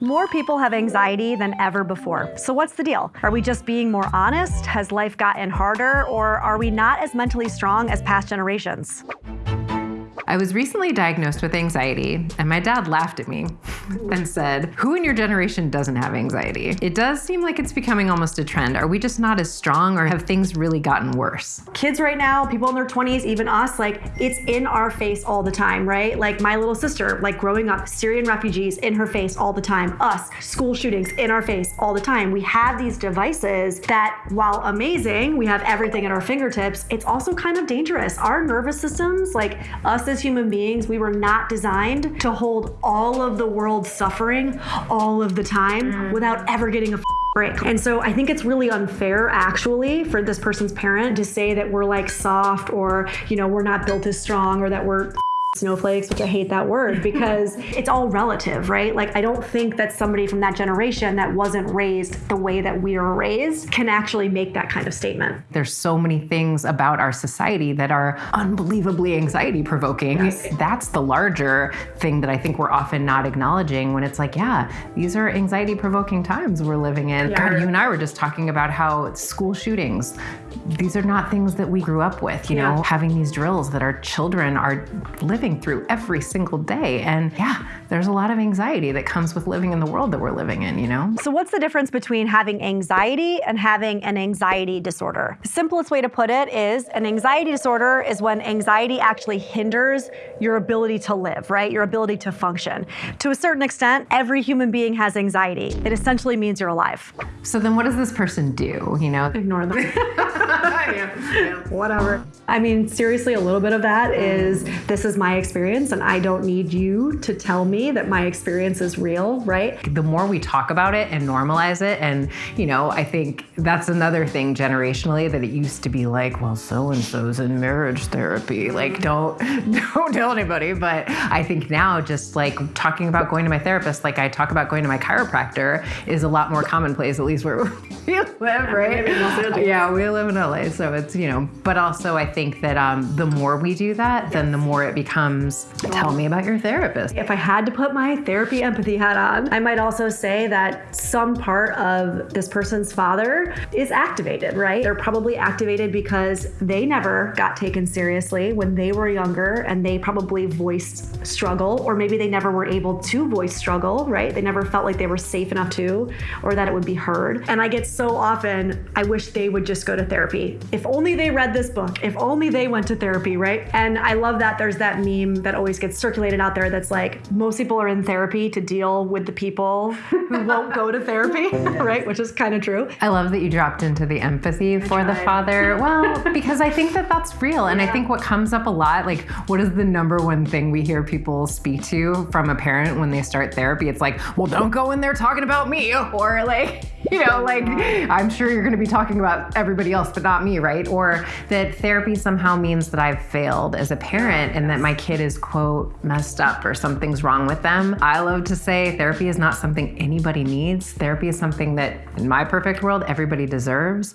More people have anxiety than ever before. So, what's the deal? Are we just being more honest? Has life gotten harder? Or are we not as mentally strong as past generations? I was recently diagnosed with anxiety, and my dad laughed at me and said, Who in your generation doesn't have anxiety? It does seem like it's becoming almost a trend. Are we just not as strong, or have things really gotten worse? Kids right now, people in their 20s, even us, like it's in our face all the time, right? Like my little sister, like growing up, Syrian refugees in her face all the time, us, school shootings in our face all the time. We have these devices that, while amazing, we have everything at our fingertips, it's also kind of dangerous. Our nervous systems, like us as human beings, we were not designed to hold all of the world's suffering all of the time mm. without ever getting a break. And so I think it's really unfair actually for this person's parent to say that we're like soft or, you know, we're not built as strong or that we're snowflakes, which I hate that word because it's all relative, right? Like, I don't think that somebody from that generation that wasn't raised the way that we were raised can actually make that kind of statement. There's so many things about our society that are unbelievably anxiety provoking. Yes. That's the larger thing that I think we're often not acknowledging when it's like, yeah, these are anxiety provoking times we're living in. Yeah. God, you and I were just talking about how school shootings, these are not things that we grew up with, you yeah. know, having these drills that our children are living through every single day. And yeah, there's a lot of anxiety that comes with living in the world that we're living in, you know? So, what's the difference between having anxiety and having an anxiety disorder? The simplest way to put it is an anxiety disorder is when anxiety actually hinders your ability to live, right? Your ability to function. To a certain extent, every human being has anxiety. It essentially means you're alive. So, then what does this person do, you know? Ignore them. Whatever. I mean, seriously, a little bit of that is this is my experience, and I don't need you to tell me that my experience is real, right? The more we talk about it and normalize it, and you know, I think that's another thing generationally that it used to be like, well, so and so's in marriage therapy. Like, don't don't tell anybody. But I think now, just like talking about going to my therapist, like I talk about going to my chiropractor, is a lot more commonplace, at least where we live, right? Yeah, we live in LA, so it's you know. But also, I think that um, the more we do that, yes. then the more it becomes. Tell me about your therapist. If I had to put my therapy empathy hat on, I might also say that some part of this person's father is activated, right? They're probably activated because they never got taken seriously when they were younger, and they probably voiced struggle, or maybe they never were able to voice struggle, right? They never felt like they were safe enough to, or that it would be heard. And I get so often, I wish they would just go to therapy. If only they read this book, if only they went to therapy, right? And I love that there's that meme that always gets circulated out there that's like, most people are in therapy to deal with the people who won't go to therapy, right? Which is kind of true. I love that you dropped into the empathy for the father. Well, because I think that that's real. And yeah. I think what comes up a lot, like, what is the number one thing we hear people speak to from a parent when they start therapy? It's like, well, don't go in there talking about me. Or like, you know, like I'm sure you're going to be talking about everybody else, but me, right? Or that therapy somehow means that I've failed as a parent and that my kid is, quote, messed up or something's wrong with them. I love to say therapy is not something anybody needs. Therapy is something that, in my perfect world, everybody deserves.